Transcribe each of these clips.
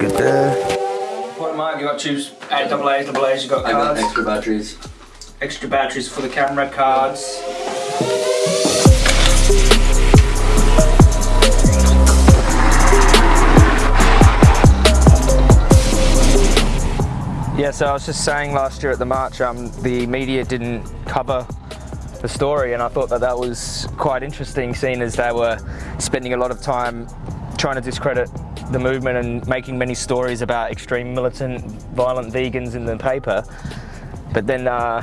good there. What am I? You got two A double A's, double A's. You got I got cards. extra batteries. extra batteries for the camera cards. Yeah, so I was just saying last year at the march, um, the media didn't cover the story, and I thought that that was quite interesting, seeing as they were spending a lot of time trying to discredit the movement and making many stories about extreme militant, violent vegans in the paper. But then, uh,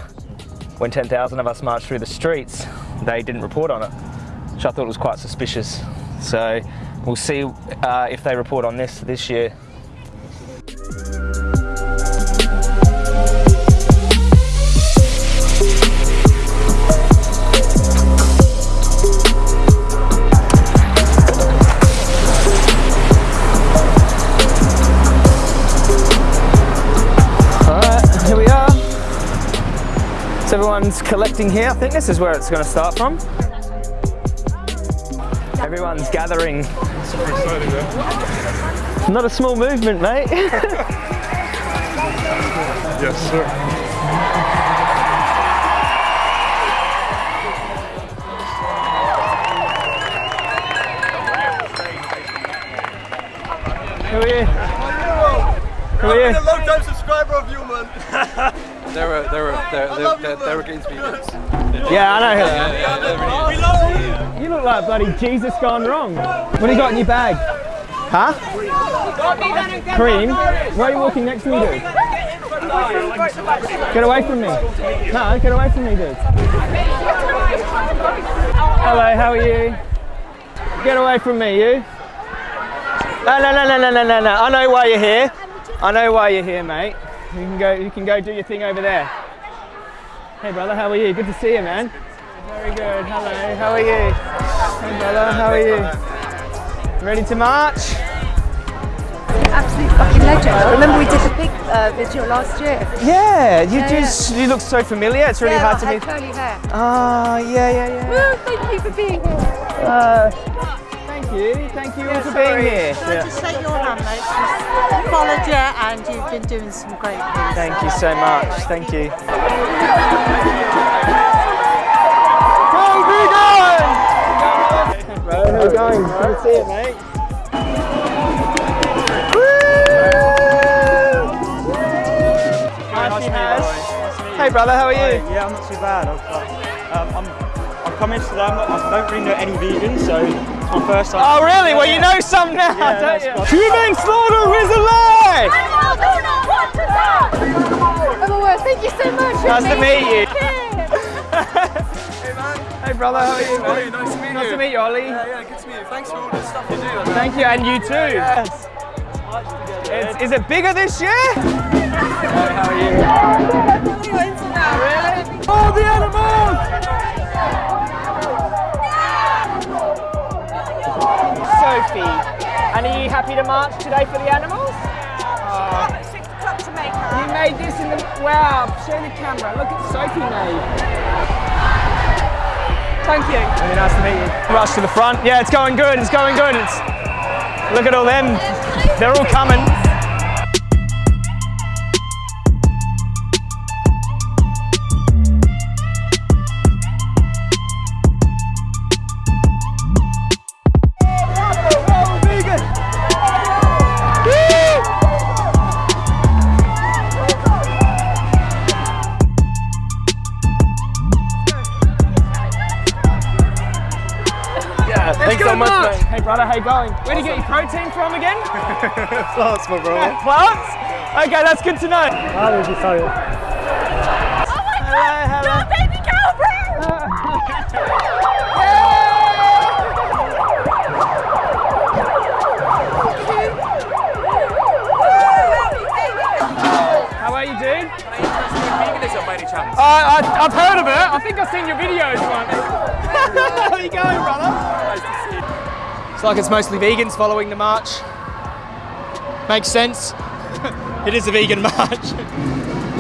when 10,000 of us marched through the streets, they didn't report on it, which I thought it was quite suspicious. So we'll see uh, if they report on this this year. Everyone's collecting here. I think this is where it's going to start from. Everyone's gathering. Not a small movement, mate. Yes, sir. Who are you? Who are you? a long time subscriber of you, man. they were, they were, they were, they, they were against vegans. Yeah, I know him. Yeah, yeah, really You look like bloody Jesus gone wrong. What do you got in your bag? Huh? Cream? Why are you walking next to me, dude? Get away from me. No, get away from me, dude. Hello, how are you? Get away from me, you. No, no, no, no, no, no, no, no. I know why you're here. I know why you're here, mate. You can go. You can go do your thing over there. Hey, brother, how are you? Good to see you, man. Very good. Hello. How are you? Hey, brother. How are you? Ready to march? absolute fucking legend. Remember we did the pig uh, video last year? Yeah. You Yeah, just. You look so familiar. It's really yeah, hard to meet. had curly hair. Ah, yeah, yeah, yeah. Woo, thank you for being here. Uh, you. Thank you all for being here. Can I just shake your hand, mate? Just followed you and you've been doing some great things. Thank you so much. Thank you. Bro, how you going? Good to see you, mate. Nice to meet you, Hey brother, how are you? Yeah, I'm not too bad. I've, um, I'm, I'm coming today. I'm I don't really know any vegans, so it's my first time. Oh really? Well you know some now, Yeah, don't that's you? fine. Human slaughter is alive! Oh, thank you so much. Nice to meet you. Hey, man. Hey brother, how are you? man? nice to meet you. Nice to meet you, Ollie. Yeah, yeah, good to meet you. Thanks for all the stuff you do. Thank you, and you too. Yes. It's, is it bigger this year? how are you? Really? All the animals! Sophie, and are you happy to march today for the animals? You made this in the wow! Show the camera. Look at Sophie made. Thank you. Really nice to meet you. Rush to the front. Yeah, it's going good. It's going good. It's look at all them. They're all coming. Plants, my brother. Plants? Okay, that's good to know. Hello, sorry. Hello, hello. baby girlfriend! How are you, dude? Uh, I, I've heard of it. I think I've seen your videos once. How are you going, brother? Nice to see you. It's like it's mostly vegans following the march. Makes sense. it is a vegan march.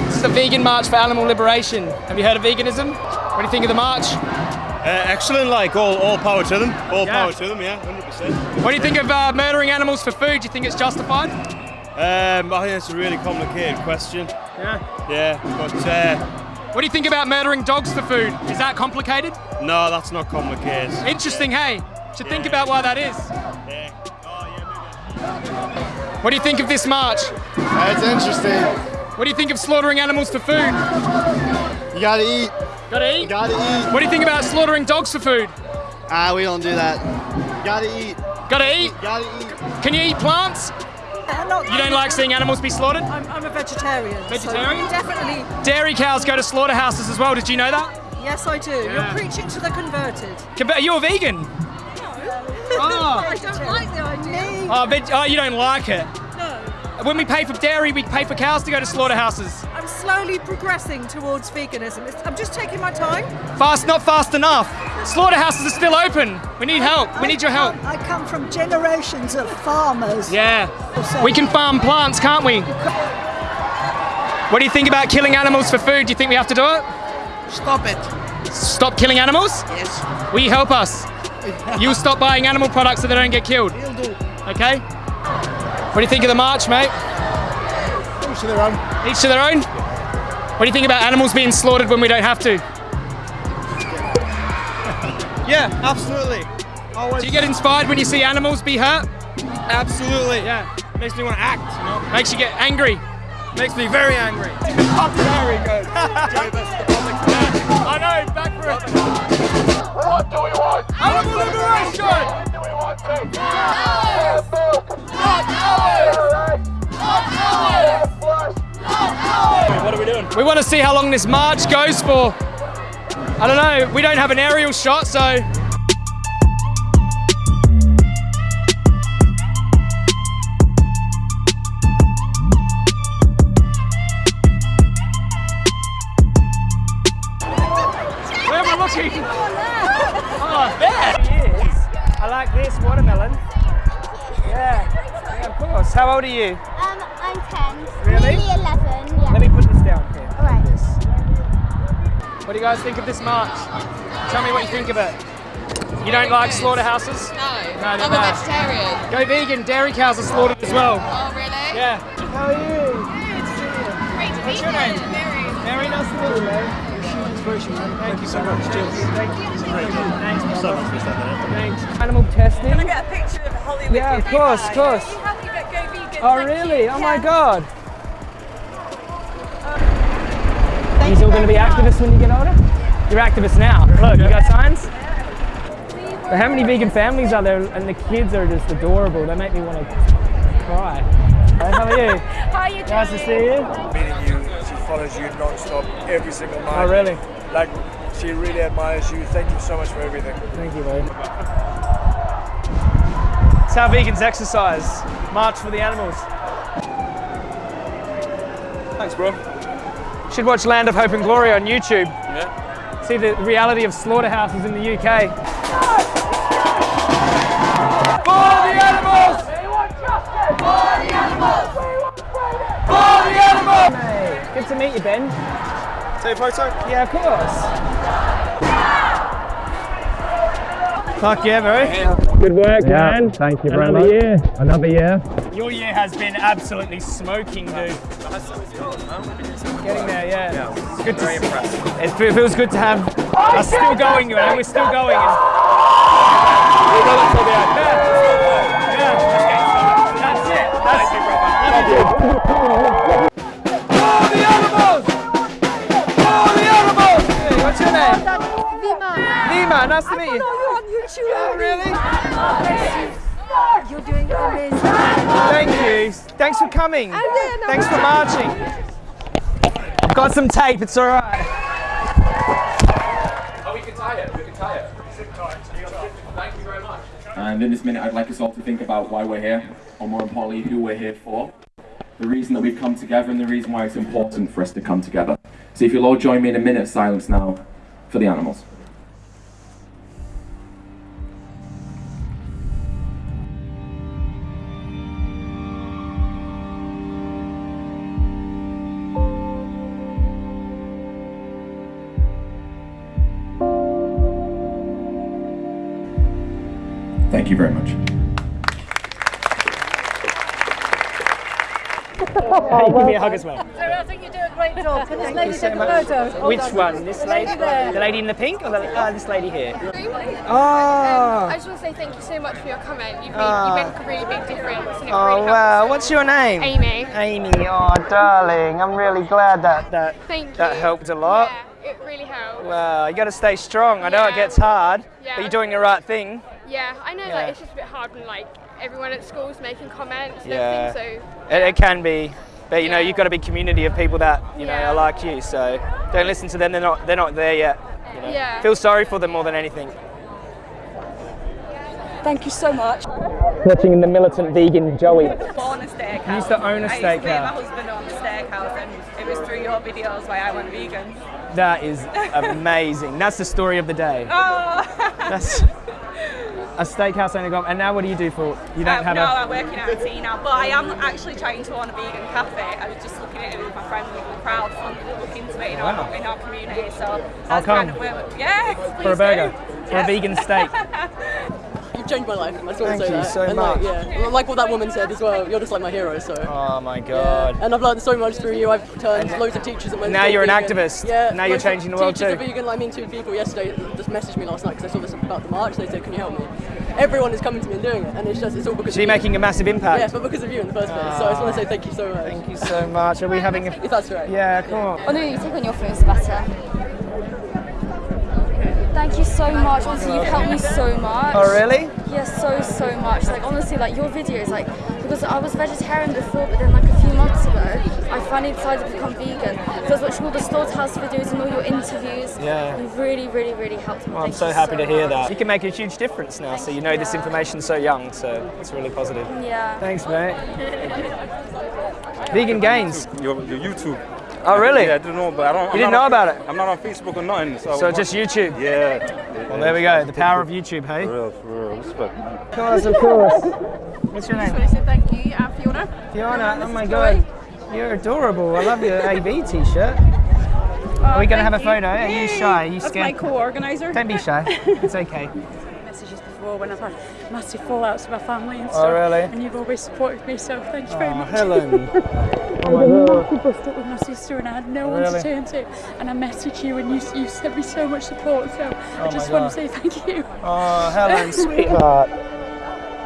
this is a vegan march for animal liberation. Have you heard of veganism? What do you think of the march? Uh, excellent, like all, all power to them. All Yeah. power to them, yeah, 100%. What do you think of uh, murdering animals for food? Do you think it's justified? Um, I think it's a really complicated question. Yeah. Yeah, but uh, What do you think about murdering dogs for food? Is that complicated? no, that's not complicated. Interesting, hey? Should think about why that is. Yeah. What do you think of this march? It's interesting. What do you think of slaughtering animals for food? You gotta eat. Gotta eat? Gotta eat. What do you think about slaughtering dogs for food? Ah, we don't do that. Gotta eat. Gotta eat? Gotta eat. Can you eat plants? You don't like seeing animals be slaughtered? I'm, I'm a vegetarian. so Vegetarian? definitely. Dairy cows go to slaughterhouses as well. Did you know that? Yes, I do. Yeah. You're preaching to the converted. Conver- Are you a vegan? Oh. I don't like the idea. Oh, veg- oh, you don't like it. No. When we pay for dairy, we pay for cows to go to slaughterhouses. I'm slowly progressing towards veganism. It's, I'm just taking my time. Fast, not fast enough. Slaughterhouses are still open. We need help. We need your help. I come from generations of farmers. Yeah. We can farm plants, can't we? What do you think about killing animals for food? Do you think we have to do it? Stop it. Stop killing animals? Yes. Will you help us? You'll stop buying animal products so they don't get killed. Okay? What do you think of the march, mate? Each to their own. Each to their own? What do you think about animals being slaughtered when we don't have to? Yeah, absolutely. Always. Do you get inspired when you see animals be hurt? Absolutely. Yeah. Makes me want to act. You know? Makes you get angry. Makes me very angry. very good. I know, back for it. What do we want? Animal liberation! What are we doing? We want to see how long this march goes for. I don't know, we don't have an aerial shot, so. I watermelon. Yeah, yeah, of course. How old are you? Um, I'm 10. Really? Nearly 11, yeah. Let me put this down here. Alright. What do you guys think of this march? Tell me what you think of it. You don't like slaughterhouses? No, No, they're I'm a bad. vegetarian. Go vegan. Dairy cows are slaughtered as well. Oh, really? Yeah. How are you? Great to What's meet your name? you. Mary. Nice to meet you, man. Thank you so much. Cheers. Thank you. Thanks, brother. Thanks. Animal testing. Can I get a picture of Holly with Yeah, of course, of course. You have to get go vegan. Oh, Thank really? you. Oh my Yeah. God. Uh, You're still going to be activists when you get older? You're activists now. Look, you got signs? But how many vegan families are there? And the kids are just adorable. They make me want to cry. Hey, how are you? How are you doing? Nice to see you. meeting you. She follows you non-stop every single night. Oh, really? Like, she really admires you. Thank you so much for everything. Thank you, mate. It's how vegans exercise. March for the animals. Thanks, bro. Should watch Land of Hope and Glory on YouTube. Yeah. See the reality of slaughterhouses in the UK. For the animals! We want justice! For the animals! We want freedom! For the animals! Good to meet you, Ben. Take a photo? Yeah, of course. Fuck yeah, bro. Good work, man. Thank you very Another much. year. Another year. Your year has been absolutely smoking, dude. Getting there, yeah. It's good to Very see. impressive. It feels good to have I us still going, you know, we're still going. And we've got it till the end. Yeah. Yeah. That's it. That's it. For Nima, nice to meet you. you're on YouTube. Oh, really? You're doing amazing. Thank you. Thanks for coming. And then Thanks for marching. I've got some tape, it's all right. Oh, we can tie it. We can tie it. Thank you very much. And in this minute, I'd like us all to think about why we're here, or more importantly, who we're here for. The reason that we've come together and the reason why it's important for us to come together. So if you'll all join me in a minute of silence now for the animals. Thank you. Give me a hug as well. I think you do a great job. Can this Thank lady you so a much. photo? Hold Which on. one? This lady? there. The lady in the pink or the, uh, this lady here? Um, Oh. I just want to say thank you so much for your comment. You've made, Ah. you make a really big difference. And it Oh really wow, helps. what's your name? Amy. Amy, oh darling, I'm really glad that that Thank that you. helped a lot. Yeah, it really helps. Wow, you got to stay strong. I know it gets hard, Yeah. but you're doing the right thing. Yeah, I know Yeah. like it's just a bit hard when like everyone at school's making comments and Yeah, everything. It, it can be, but you know you've got to be community of people that you know Yeah. are like you. So don't listen to them. They're not they're not there yet. You know? Yeah. Feel sorry for them more than anything. Thank you so much. Watching the militant vegan Joey. Born a steakhouse. You used to own a I used to meet my husband on the steakhouse, and it was through your videos why I went vegan. That is amazing. That's the story of the day. Oh. That's a steakhouse owner gone. And now what do you do for? You don't Um, have no, a. I'm working at a tea now, but I am actually trying to own a vegan cafe. I was just looking at it with my friend with the crowd looking to it in, Wow. our, in our community. So I'll that's come. kind of where. Yeah, For a do. burger, for a vegan steak. You've changed my life. I just want Thank to say you that. so and much. Like, yeah, like what that woman said as well. You're just like my hero. So. Oh my god. And I've learned so much through you. I've turned loads of teachers at my Now you're an activist. Yeah. Now you're changing the world teachers too. Are vegan. Like me and two people yesterday just messaged me last night because I saw this about the march. They said, "Can you help me?" Everyone is coming to me and doing it, and it's just it's all because. So you're of you. making a massive impact. Yeah, but because of you in the first place. So I just want to say thank you so much. Thank you so much. Are we having a? If that's right. Yeah, come on. Oh no, you take on your phone, it's better. Thank you so much. Honestly, you've helped me so much. Oh, really? Yes, so so much. Like honestly, like your videos, like because I was vegetarian before, but then like a few months ago, I finally decided to become vegan. So I was watching all the slaughterhouse videos and all your interviews. Yeah. You really, really, really helped me. Well, I'm so you happy to hear much. that. You can make a huge difference now, so you know this information so young, so it's really positive. Yeah. Thanks, mate. Vegan Gains. Your, your YouTube. Oh, really? Yeah, I didn't know, but I don't. You I'm didn't know on- about it? I'm not on Facebook or nothing. So, So just YouTube? Yeah. Well, there we go. The power of YouTube, hey? For real, for real. Respect. Of course, of course. What's your I just name? want to say thank you. I'm Fiona. Fiona. Oh my god. You're adorable. I love your AB t-shirt. Oh, Are we going to have a photo? Are you shy? Are you That's scared? my co-organizer. Don't be shy. It's okay. Before when I've had massive fallouts with my family and Oh, stuff. really? And you've always supported me, so thank you very Oh, much. Helen. I Oh had my a God. massive bust up with my sister and I had no one Really? to turn to. And I messaged you and you, you sent me so much support, so Oh I just want to say thank you. Oh, Helen, sweetheart.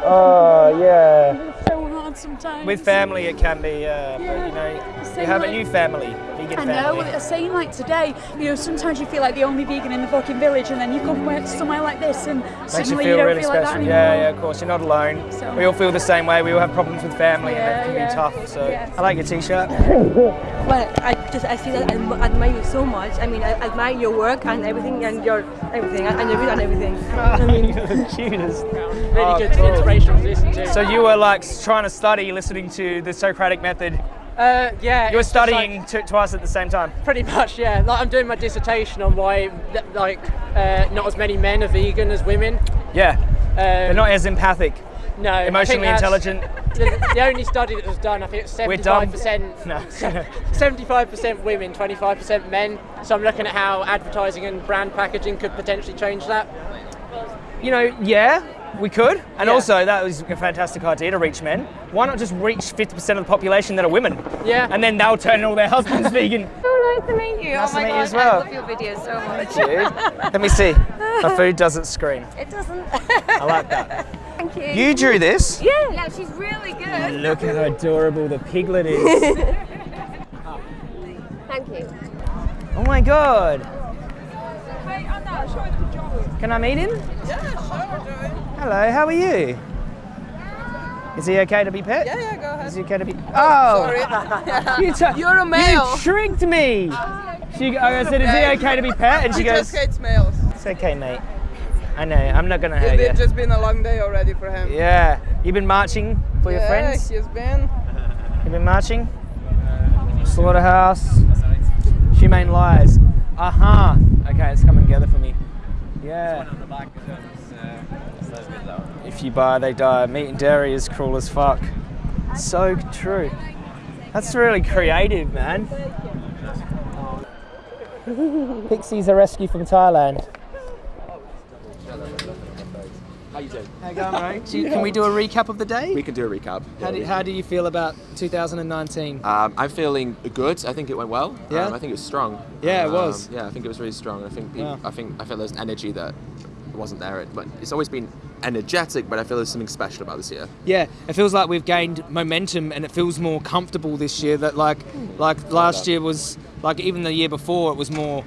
Oh, yeah. It's so hard sometimes. With family, it can be, uh, but you know, you have a new family, vegan I know, family. well, it's saying like today, you know, sometimes you feel like the only vegan in the fucking village and then you come where- somewhere like this and Makes you suddenly feel don't really feel special. like that anymore. yeah, yeah, of course. You're not alone. So- we all feel the same way. We all have problems with family, and Yeah, it can yeah. be tough. So Yeah. I like your t-shirt. Well, I just I see that I admire you so much. I mean, I admire your work and everything and your everything and your and everything. I mean, You're the cutest. Really Oh, good, cool. inspirational to listen to. So you were like trying to study, listening to the Socratic method. Uh, yeah. You were like, studying t- twice at the same time. Pretty much, yeah. Like I'm doing my dissertation on why, like, uh, not as many men are vegan as women. Yeah. Um, They're not as empathic. No. Emotionally intelligent. The, the only study that was done, I think it's We're dumb. 75%. No. 75% women, 25% men. So I'm looking at how advertising and brand packaging could potentially change that. You know, yeah, we could. And Yeah. also, that was a fantastic idea to reach men. Why not just reach 50% of the population that are women? Yeah. And then they'll turn all their husbands vegan. So nice to meet you. Nice oh to my meet god, you as well. I love your videos so much. Thank you. Let me see. My food doesn't scream. It doesn't. I like that. Thank you. You drew this? Yeah. Yeah, she's really good. Look at how adorable the piglet is. Thank you. oh my god. Can I meet him? Hello, how are you? Is he okay to be pet? Yeah, yeah, go ahead. Is he okay to be? Oh, oh! Sorry. you You're a male. You tricked me. She, I said, is he okay to be pet? And she he goes, just hates males. it's okay, mate. I know. I'm not gonna hurt It's you. just been a long day already for him. Yeah. You've been marching for your yeah, friends. he's been. You've been marching. Slaughterhouse. Humane lies. Aha. Okay, it's coming together for me. Yeah. If you buy, they die. Meat and dairy is cruel as fuck. So true. That's really creative, man. Pixies are rescue from Thailand. How you doing? How you going, mate? Do you- Can we do a recap of the day? We can do a recap. How do, how do you feel about 2019? Um, I'm feeling good. I think it went well. Yeah? Um, I think it was strong. Yeah, it Um, was. Yeah, I think it was really strong. I think people, Yeah. I think I feel there's energy that wasn't there. But it's always been energetic. But I feel there's something special about this year. Yeah, it feels like we've gained momentum and it feels more comfortable this year. That like like last year was like even the year before it was more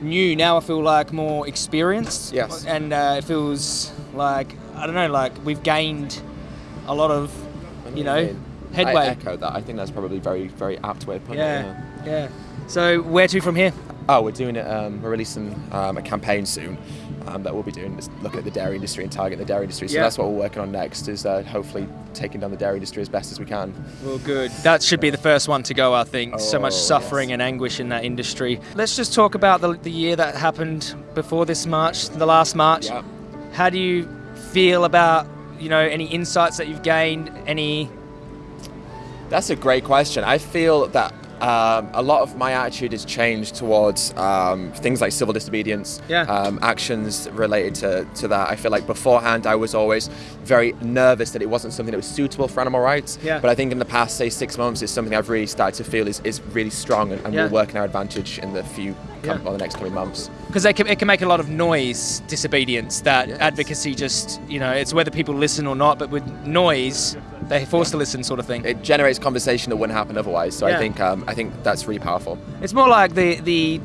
new. Now I feel like more experienced. Yes. And uh, it feels like I don't know, like we've gained a lot of you know headway. I echo that. I think that's probably very, very apt way of putting it. Yeah, yeah. So where to from here? Oh, we're doing it. Um, we're releasing um, a campaign soon um, that we'll be doing. Is look at the dairy industry and target the dairy industry. So Yeah. that's what we're working on next. Is uh, hopefully taking down the dairy industry as best as we can. Well, good. That should be the first one to go, I think. so much Oh, suffering and anguish in that industry. Let's just talk about the, the year that happened before this March, the last March. Yeah. How do you feel about, you know, any insights that you've gained? Any. That's a great question. I feel that um, a lot of my attitude has changed towards um, things like civil disobedience, Yeah. um, actions related to, to that. I feel like beforehand I was always very nervous that it wasn't something that was suitable for animal rights. Yeah. But I think in the past, say, six months, it's something I've really started to feel is, is really strong and, and Yeah. will work in our advantage in the few, Yeah. or the next coming months. Because it can, it can make a lot of noise, disobedience, that advocacy just, you know, it's whether people listen or not, but with noise, they're forced to listen, sort of thing. It generates conversation that wouldn't happen otherwise. So Yeah. I think um, I think that's really powerful. It's more like the the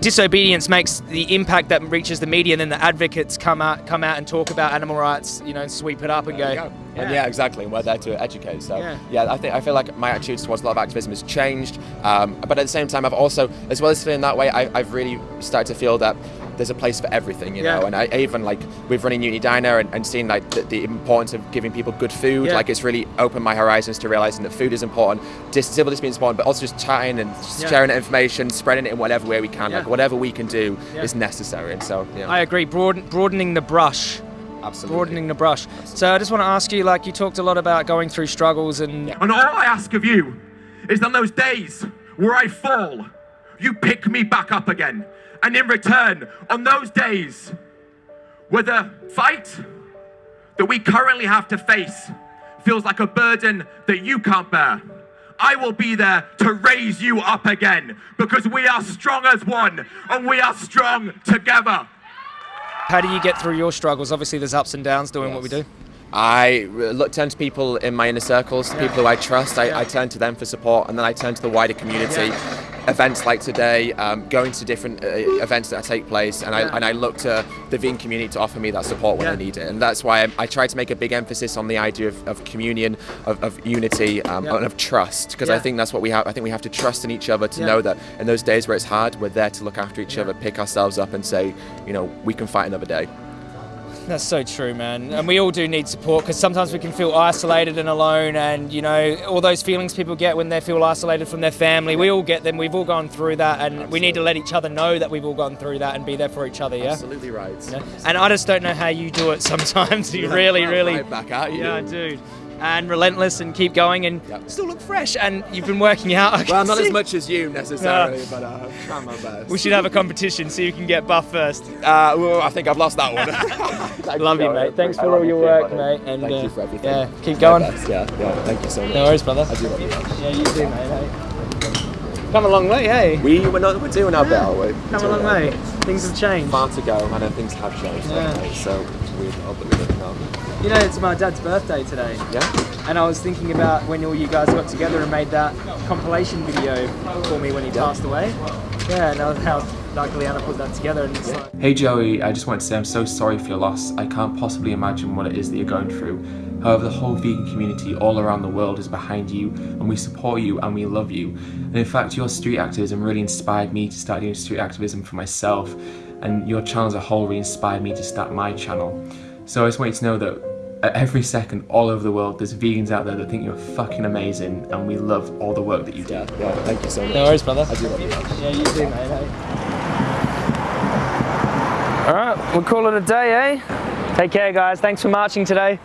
disobedience makes the impact that reaches the media, and then the advocates come out come out and talk about animal rights, you know, and sweep it up and There go. go. And yeah, exactly. And we're there to educate. So Yeah. yeah. I think I feel like my attitude towards a lot of activism has changed. Um, but at the same time, I've also, as well as feeling that way, I, I've really started to feel that there's a place for everything, you Yeah. know. And I I even like we've run in Unity Diner and, and seen like the, the importance of giving people good food. Yeah. Like it's really opened my horizons to realizing that food is important, dis- civil disobedience is important, but also just chatting and Yeah. sharing that information, spreading it in whatever way we can. Yeah. Like whatever we can do Yeah. is necessary. And so yeah. I agree. Broaden, broadening the brush. Absolutely. Broadening the brush. So I just want to ask you, like, you talked a lot about going through struggles and. And all I ask of you is on those days where I fall, you pick me back up again. And in return, on those days where the fight that we currently have to face feels like a burden that you can't bear, I will be there to raise you up again because we are strong as one and we are strong together. How do you get through your struggles? Obviously, there's ups and downs doing what we do. I look, turn to people in my inner circles, people who I trust. I, I turn to them for support, and then I turn to the wider community. Events like today, um, going to different uh, events that take place, and I Yeah. and I look to the vegan community to offer me that support when I need it. And that's why I, I try to make a big emphasis on the idea of, of communion, of, of unity, um, Yeah. and of trust, because I think that's what we have. I think we have to trust in each other to Yeah. know that in those days where it's hard, we're there to look after each other, pick ourselves up, and say, you know, we can fight another day. That's so true, man. And we all do need support because sometimes we can feel isolated and alone, and you know all those feelings people get when they feel isolated from their family. We all get them. We've all gone through that, and we need to let each other know that we've all gone through that and be there for each other. Yeah. Absolutely right. Yeah. And I just don't know how you do it. Sometimes you Yeah, really, right really back at you. Yeah, dude. And relentless and keep going and still look fresh. And you've been working out. I Well, can not as much as you necessarily, No. but uh, I'm trying my best. We should have a competition so you can get buff first. Uh, well, I think I've lost that one. Love you, mate. Thanks for all your work, mate. And Thank uh, you for everything. Yeah, keep My going. best, Yeah, yeah. Thank you so much. No worries, brother. I do love you. Yeah, you too, mate. Hey. Come a long way, hey. We we're not we're doing our bit, aren't we? Come a long way. Things have changed. Far to go, and then things have changed. Yeah. haven't? So we hope that we live now. You know, it's my dad's birthday today. Yeah. And I was thinking about when all you guys got together and made that compilation video for me when he passed away. Yeah, and how like Liana put that together and it's like Hey Joey, I just wanted to say I'm so sorry for your loss. I can't possibly imagine what it is that you're going through. However, the whole vegan community all around the world is behind you and we support you and we love you. And in fact, your street activism really inspired me to start doing street activism for myself and your channel as a whole really inspired me to start my channel. So I just want you to know that at every second all over the world there's vegans out there that think you're fucking amazing and we love all the work that you do. Yeah, yeah, thank you so much. No worries, brother. I do love you. Yeah, you too, mate. All right, we'll call it a day, eh? Take care, guys. Thanks for marching today.